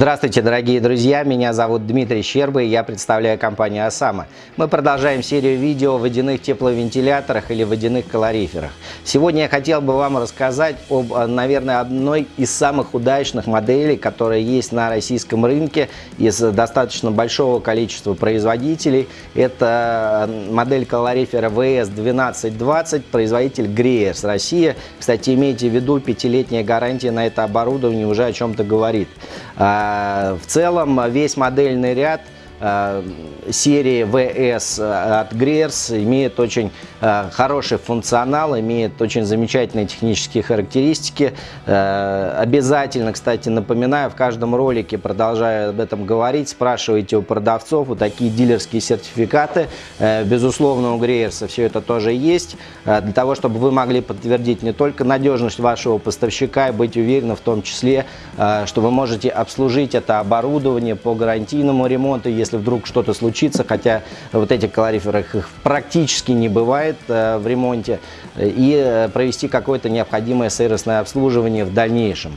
Здравствуйте, дорогие друзья! Меня зовут Дмитрий Щерба я представляю компанию «Осама». Мы продолжаем серию видео о водяных тепловентиляторах или водяных калориферах. Сегодня я хотел бы вам рассказать об, наверное, одной из самых удачных моделей, которая есть на российском рынке из достаточно большого количества производителей. Это модель калорифера VS1220, производитель Greers Россия. Кстати, имейте в виду, пятилетняя гарантия на это оборудование уже о чем-то говорит. А, в целом весь модельный ряд – Э, серии VS от Greers имеет очень хороший функционал, имеет очень замечательные технические характеристики. Э, обязательно, кстати, напоминаю, в каждом ролике, продолжаю об этом говорить, спрашивайте у продавцов, вот такие дилерские сертификаты. Безусловно, у Greers все это тоже есть, для того, чтобы вы могли подтвердить не только надежность вашего поставщика и быть уверены в том числе, что вы можете обслужить это оборудование по гарантийному ремонту, если вдруг что-то случится, хотя вот этих калориферах их практически не бывает э, в ремонте, и э, провести какое-то необходимое сервисное обслуживание в дальнейшем.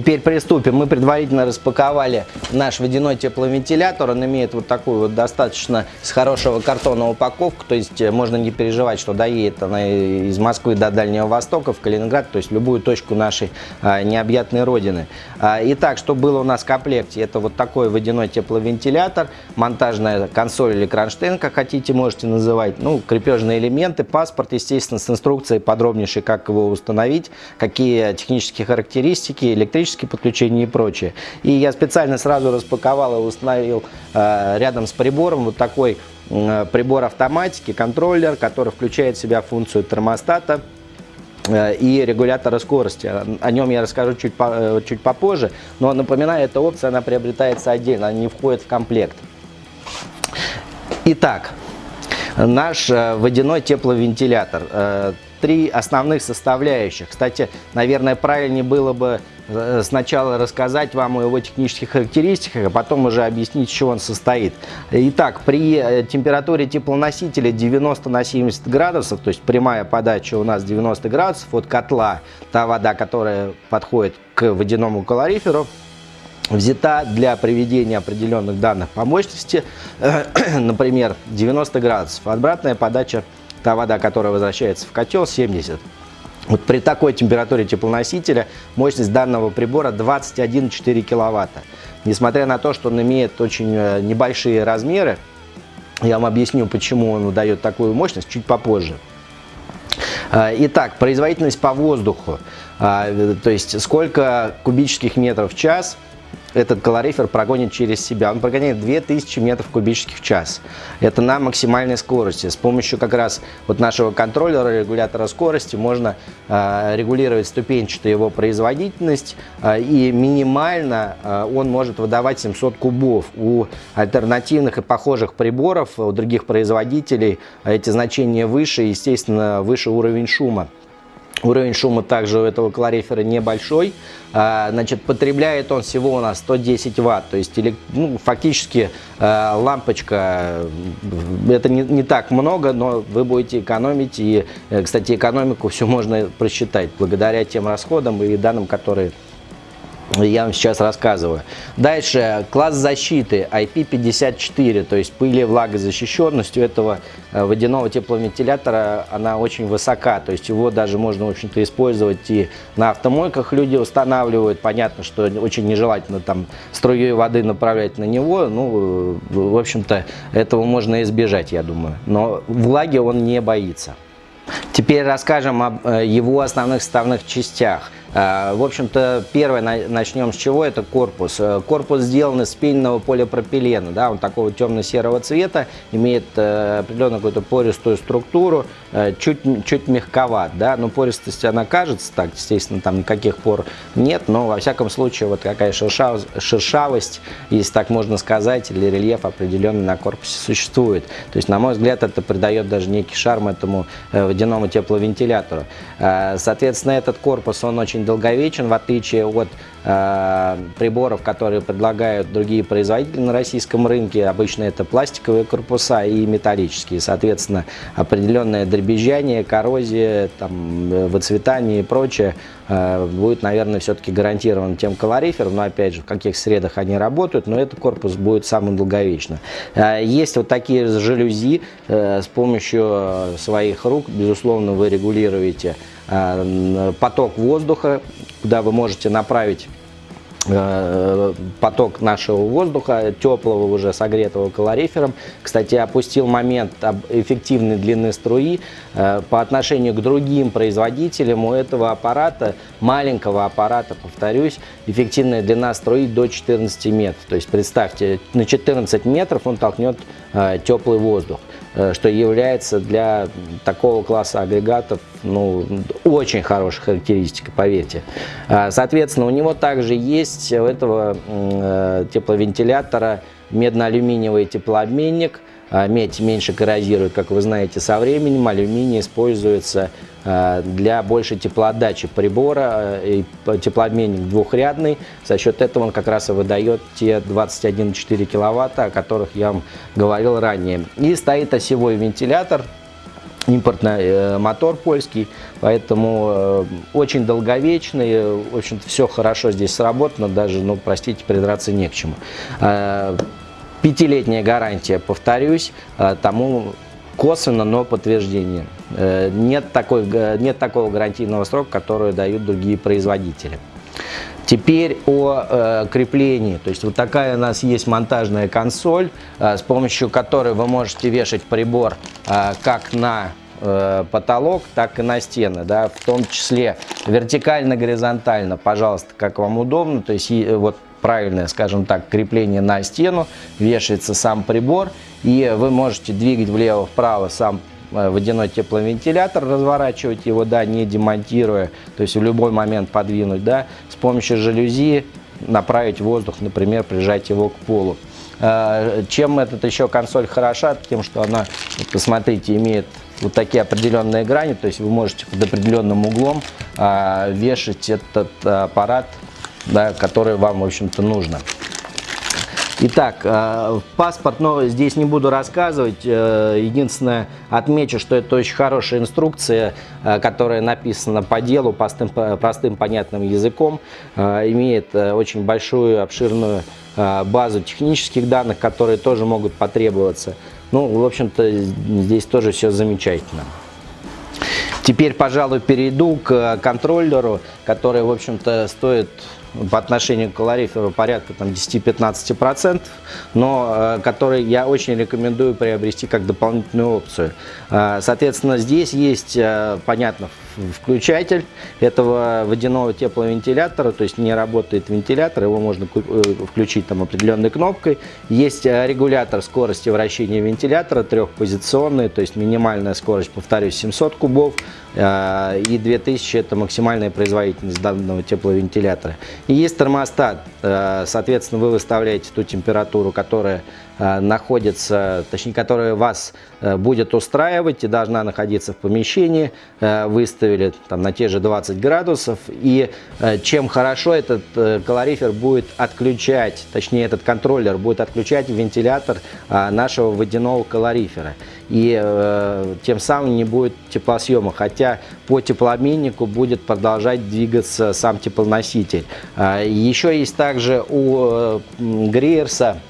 Теперь приступим. Мы предварительно распаковали наш водяной тепловентилятор. Он имеет вот такую вот достаточно с хорошего картона упаковку. То есть э, можно не переживать, что доедет она из Москвы до Дальнего Востока, в Калининград, то есть любую точку нашей а, необъятной родины. А, итак, что было у нас в комплекте? Это вот такой водяной тепловентилятор, монтажная консоль или кронштейн, как хотите, можете называть. Ну, крепежные элементы, паспорт, естественно, с инструкцией подробнейшей, как его установить, какие технические характеристики, электрические электрические подключения и прочее. И я специально сразу распаковал и установил э, рядом с прибором вот такой э, прибор автоматики, контроллер, который включает в себя функцию термостата э, и регулятора скорости. О нем я расскажу чуть, чуть попозже, но напоминаю, эта опция она приобретается отдельно, она не входит в комплект. Итак, наш водяной тепловентилятор три основных составляющих. Кстати, наверное, правильнее было бы э, сначала рассказать вам о его технических характеристиках, а потом уже объяснить, чего он состоит. Итак, при э, температуре теплоносителя 90 на 70 градусов, то есть прямая подача у нас 90 градусов от котла, та вода, которая подходит к водяному калориферу, взята для приведения определенных данных по мощности, например, 90 градусов. Обратная подача та вода, которая возвращается в котел, 70. Вот при такой температуре теплоносителя мощность данного прибора 21,4 киловатта. Несмотря на то, что он имеет очень э, небольшие размеры, я вам объясню, почему он дает такую мощность чуть попозже. Э, итак, производительность по воздуху, э, то есть сколько кубических метров в час – этот калорифер прогонит через себя. Он прогоняет 2000 метров кубических в час. Это на максимальной скорости. С помощью как раз вот нашего контроллера, регулятора скорости, можно э, регулировать ступенчатую его производительность. Э, и минимально э, он может выдавать 700 кубов. У альтернативных и похожих приборов, у других производителей эти значения выше, естественно, выше уровень шума. Уровень шума также у этого калорифера небольшой. А, значит, потребляет он всего у нас 110 ватт. То есть ну, фактически а, лампочка, это не, не так много, но вы будете экономить. И, э, кстати, экономику все можно просчитать благодаря тем расходам и данным, которые я вам сейчас рассказываю. Дальше, класс защиты IP54, то есть пыли влагозащищенность у этого э, водяного тепловентилятора, она очень высока, то есть его даже можно, в общем-то, использовать и на автомойках люди устанавливают. Понятно, что очень нежелательно там струей воды направлять на него, ну, в общем-то, этого можно избежать, я думаю. Но влаги он не боится. Теперь расскажем об э, его основных составных частях. Э, в общем-то, первое начнем с чего, это корпус. Э, корпус сделан из пенного полипропилена, да, он такого темно-серого цвета, имеет определенную какую-то пористую структуру, чуть, чуть мягковат, да, но пористость она кажется так, естественно, там никаких пор нет, но во всяком случае вот какая шершавость, шершавость, если так можно сказать, или рельеф определенный на корпусе существует. То есть, на мой взгляд, это придает даже некий шарм этому водяному тепловентилятору. Э, соответственно, этот корпус, он очень долговечен, в отличие от э, приборов, которые предлагают другие производители на российском рынке. Обычно это пластиковые корпуса и металлические. Соответственно, определенное дребезжание, коррозия, там, выцветание и прочее э, будет, наверное, все-таки гарантирован тем колорифером. Но, опять же, в каких средах они работают, но этот корпус будет самым долговечным. Э, есть вот такие жалюзи. С помощью своих рук, безусловно, вы регулируете поток воздуха, куда вы можете направить Э, поток нашего воздуха, теплого уже согретого калорифером. Кстати, опустил момент эффективной длины струи. Э, по отношению к другим производителям у этого аппарата, маленького аппарата, повторюсь, эффективная длина струи до 14 метров. То есть представьте, на 14 метров он толкнет э, теплый воздух. Э, что является для такого класса агрегатов ну, очень хорошей характеристикой, поверьте. А, соответственно, у него также есть у этого э, тепловентилятора медно-алюминиевый теплообменник – медь меньше коррозирует, как вы знаете, со временем. Алюминий используется а, для большей теплоотдачи прибора, а, и теплообменник двухрядный. За счет этого он как раз и выдает те 21,4 киловатта, о которых я вам говорил ранее. И стоит осевой вентилятор, импортный э, мотор польский, поэтому э, очень долговечный, в общем-то все хорошо здесь сработано, даже, ну, простите, придраться не к чему. Пятилетняя гарантия, повторюсь, э, тому косвенно, но подтверждение. Э, нет, такой, нет такого гарантийного срока, который дают другие производители. Теперь о э, креплении. То есть вот такая у нас есть монтажная консоль, э, с помощью которой вы можете вешать прибор э, как на э, потолок, так и на стены, да, в том числе вертикально-горизонтально, пожалуйста, как вам удобно. То есть вот правильное, скажем так, крепление на стену, вешается сам прибор, и вы можете двигать влево-вправо сам э, водяной тепловентилятор, разворачивать его, да, не демонтируя, то есть в любой момент подвинуть, да, с помощью жалюзи направить воздух, например, прижать его к полу. Э, чем этот еще консоль хороша? Тем, что она, посмотрите, имеет вот такие определенные грани, то есть вы можете под определенным углом э, вешать этот аппарат да, которое вам, в общем-то, нужно. Итак, э, паспорт, но здесь не буду рассказывать. Э, единственное, отмечу, что это очень хорошая инструкция, э, которая написана по делу, простым, простым понятным языком. Имеет очень большую, обширную базу технических данных, которые тоже могут потребоваться. Ну, в общем-то, здесь тоже все замечательно. Теперь, пожалуй, перейду к контроллеру, который, в общем-то, стоит по отношению к калориферу порядка 10-15%, но э, который я очень рекомендую приобрести как дополнительную опцию. Э, соответственно, здесь есть, э, понятно, включатель этого водяного тепловентилятора, то есть не работает вентилятор, его можно включить там определенной кнопкой. Есть регулятор скорости вращения вентилятора трехпозиционный, то есть минимальная скорость, повторюсь, 700 кубов, и 2000 это максимальная производительность данного тепловентилятора. И есть термостат, э, соответственно, вы выставляете ту температуру, которая э, находится, точнее, которая вас э, будет устраивать и должна находиться в помещении. Выставили там на те же 20 градусов. И чем хорошо этот калорифер будет отключать, точнее, этот контроллер будет отключать вентилятор нашего водяного калорифера и э, тем самым не будет теплосъема, хотя по теплообменнику будет продолжать двигаться сам теплоноситель. Э, еще есть также у э, Гриерса Э,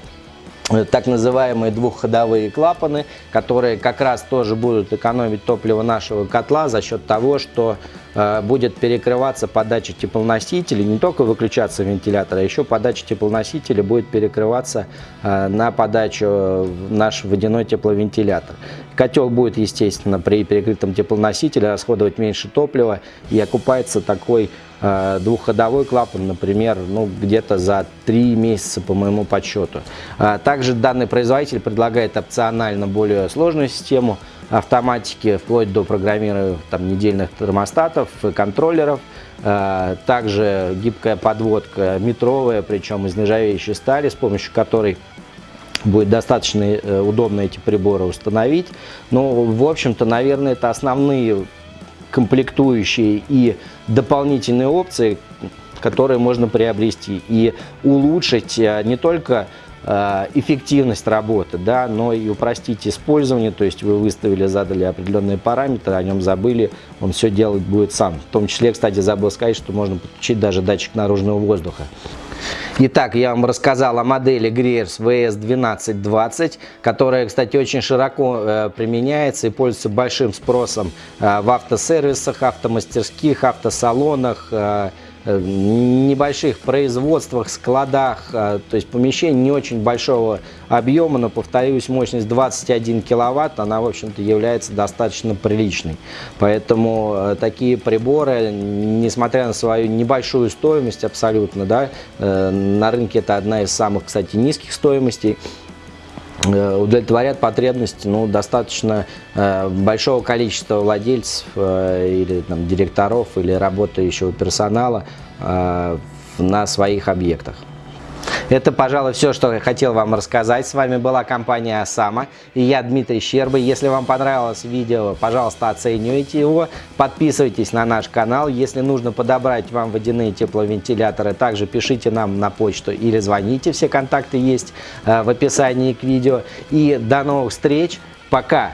так называемые двухходовые клапаны, которые как раз тоже будут экономить топливо нашего котла за счет того, что э, будет перекрываться подача теплоносителей, не только выключаться вентилятор, а еще подача теплоносителя будет перекрываться э, на подачу наш водяной тепловентилятор. Котел будет, естественно, при перекрытом теплоносителе расходовать меньше топлива и окупается такой Э, двухходовой клапан, например, ну, где-то за 3 месяца по моему подсчету. Э, также данный производитель предлагает опционально более сложную систему автоматики, вплоть до программирования там, недельных термостатов и контроллеров. Э, также гибкая подводка метровая, причем из нержавеющей стали, с помощью которой будет достаточно удобно эти приборы установить. Ну, в общем-то, наверное, это основные комплектующие и дополнительные опции, которые можно приобрести и улучшить э, не только Э, эффективность работы, да, но и упростить использование, то есть вы выставили, задали определенные параметры, о нем забыли, он все делать будет сам. В том числе, кстати, забыл сказать, что можно подключить даже датчик наружного воздуха. Итак, я вам рассказал о модели Greers VS1220, которая, кстати, очень широко э, применяется и пользуется большим спросом э, в автосервисах, автомастерских, автосалонах, э, Э, небольших производствах, складах, э, то есть помещение не очень большого объема, но, повторюсь, мощность 21 киловатт, она, в общем-то, является достаточно приличной. Поэтому э, такие приборы, несмотря на свою небольшую стоимость абсолютно, да, на рынке это одна из самых, кстати, низких стоимостей, Э, удовлетворят потребности ну, достаточно э, большого количества владельцев э, или там, директоров или работающего персонала э, на своих объектах. Это, пожалуй, все, что я хотел вам рассказать. С вами была компания Осама и я Дмитрий Щерба. Если вам понравилось видео, пожалуйста, оценивайте его. Подписывайтесь на наш канал. Если нужно подобрать вам водяные тепловентиляторы, также пишите нам на почту или звоните. Все контакты есть э, в описании к видео. И до новых встреч. Пока!